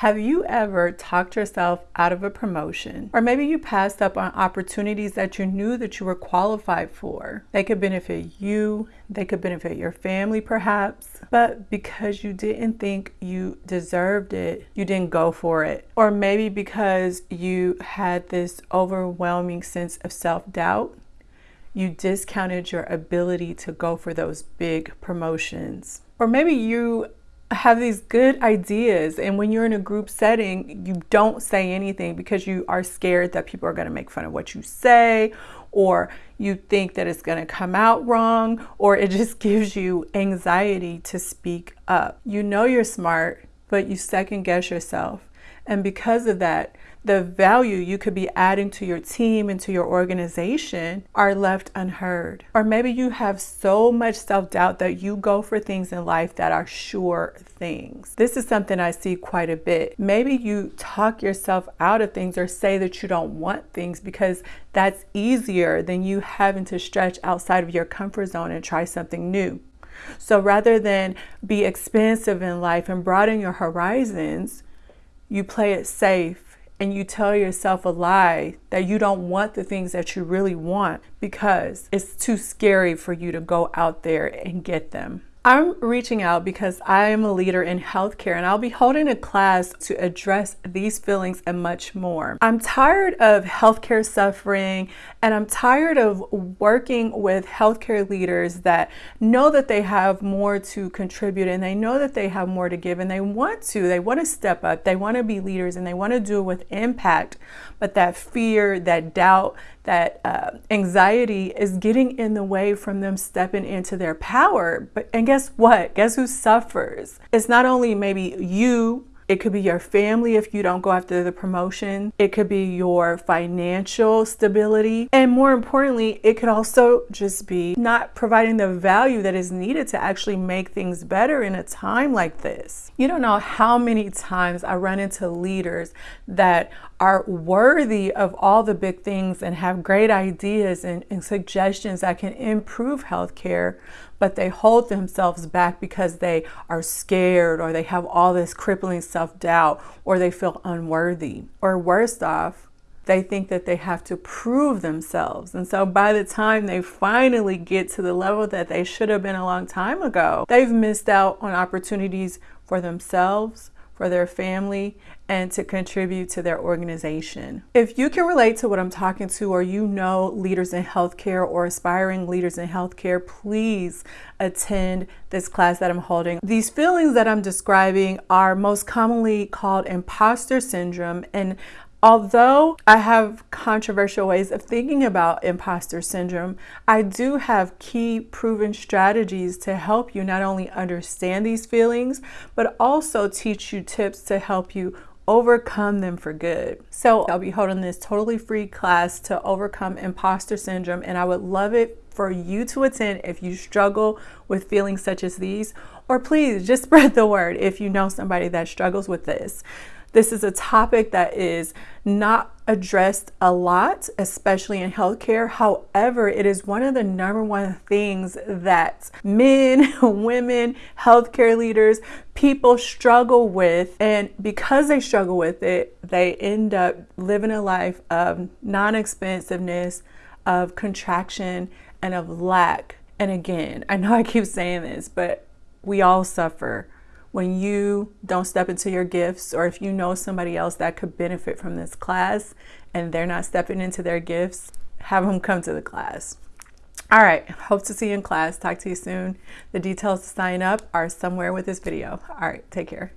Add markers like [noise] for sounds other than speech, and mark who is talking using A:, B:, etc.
A: Have you ever talked yourself out of a promotion? Or maybe you passed up on opportunities that you knew that you were qualified for. They could benefit you, they could benefit your family perhaps, but because you didn't think you deserved it, you didn't go for it. Or maybe because you had this overwhelming sense of self-doubt, you discounted your ability to go for those big promotions. Or maybe you have these good ideas and when you're in a group setting you don't say anything because you are scared that people are going to make fun of what you say or you think that it's going to come out wrong or it just [laughs] gives you anxiety to speak up. You know you're smart but you second guess yourself and because of that the value you could be adding to your team and to your organization are left unheard. Or maybe you have so much self-doubt that you go for things in life that are sure things. This is something I see quite a bit. Maybe you talk yourself out of things or say that you don't want things because that's easier than you having to stretch outside of your comfort zone and try something new. So rather than be expansive in life and broaden your horizons, you play it safe and you tell yourself a lie that you don't want the things that you really want because it's too scary for you to go out there and get them. I'm reaching out because I am a leader in healthcare and I'll be holding a class to address these feelings and much more. I'm tired of healthcare suffering and I'm tired of working with healthcare leaders that know that they have more to contribute and they know that they have more to give and they want to. They want to step up, they want to be leaders and they want to do it with impact. But that fear, that doubt, that uh, anxiety is getting in the way from them stepping into their power. But and guess what? Guess who suffers? It's not only maybe you it could be your family if you don't go after the promotion. It could be your financial stability. And more importantly, it could also just be not providing the value that is needed to actually make things better in a time like this. You don't know how many times I run into leaders that are worthy of all the big things and have great ideas and, and suggestions that can improve healthcare, but they hold themselves back because they are scared or they have all this crippling self-doubt or they feel unworthy. Or worst off, they think that they have to prove themselves. And so by the time they finally get to the level that they should have been a long time ago, they've missed out on opportunities for themselves, for their family, and to contribute to their organization. If you can relate to what I'm talking to or you know leaders in healthcare or aspiring leaders in healthcare, please attend this class that I'm holding. These feelings that I'm describing are most commonly called imposter syndrome and Although I have controversial ways of thinking about imposter syndrome, I do have key proven strategies to help you not only understand these feelings, but also teach you tips to help you overcome them for good. So I'll be holding this totally free class to overcome imposter syndrome and I would love it for you to attend if you struggle with feelings such as these or please just [laughs] spread the word if you know somebody that struggles with this. This is a topic that is not addressed a lot, especially in healthcare. However, it is one of the number one things that men, [laughs] women, healthcare leaders, people struggle with. And because they struggle with it, they end up living a life of non-expensiveness, of contraction, and of lack. And again, I know I keep saying this, but we all suffer when you don't step into your gifts or if you know somebody else that could benefit from this class and they're not stepping into their gifts, have them come to the class. All right, hope to see you in class. Talk to you soon. The details to sign up are somewhere with this video. All right, take care.